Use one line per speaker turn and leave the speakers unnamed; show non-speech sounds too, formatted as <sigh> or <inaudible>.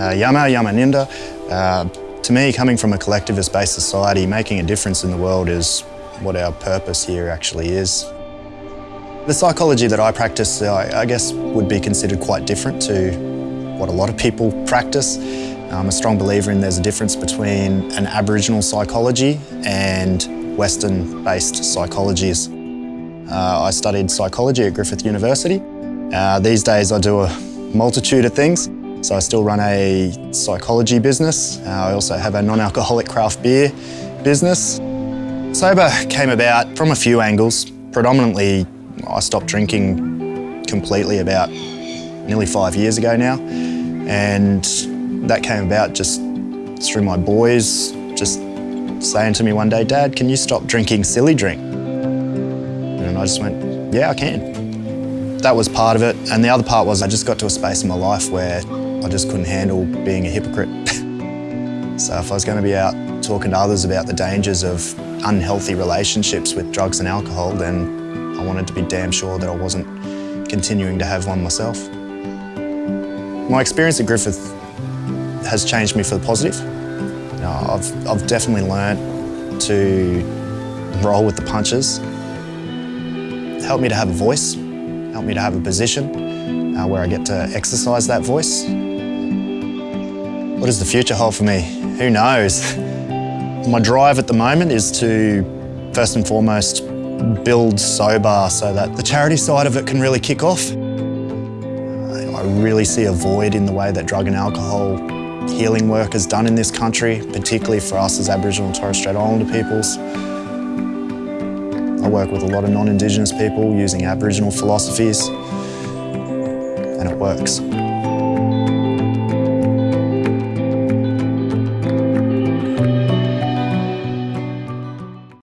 Uh, Yama, Yama Ninda. Uh, to me, coming from a collectivist-based society, making a difference in the world is what our purpose here actually is. The psychology that I practice, I, I guess, would be considered quite different to what a lot of people practice. I'm a strong believer in there's a difference between an Aboriginal psychology and Western-based psychologies. Uh, I studied psychology at Griffith University. Uh, these days I do a multitude of things. So I still run a psychology business. Uh, I also have a non-alcoholic craft beer business. Sobah came about from a few angles. Predominantly, I stopped drinking completely about nearly five years ago now. And that came about just through my boys just saying to me one day, Dad, can you stop drinking silly drink? And I just went, yeah, I can. That was part of it. And the other part was I just got to a space in my life where I just couldn't handle being a hypocrite. <laughs> so if I was going to be out talking to others about the dangers of unhealthy relationships with drugs and alcohol, then I wanted to be damn sure that I wasn't continuing to have one myself. My experience at Griffith has changed me for the positive. You know, I've, I've definitely learned to roll with the punches. Helped me to have a voice, helped me to have a position uh, where I get to exercise that voice. What does the future hold for me? Who knows? <laughs> My drive at the moment is to, first and foremost, build Sobah so that the charity side of it can really kick off. I really see a void in the way that drug and alcohol healing work is done in this country, particularly for us as Aboriginal and Torres Strait Islander peoples. Work with a lot of non-Indigenous people using Aboriginal philosophies, and it works.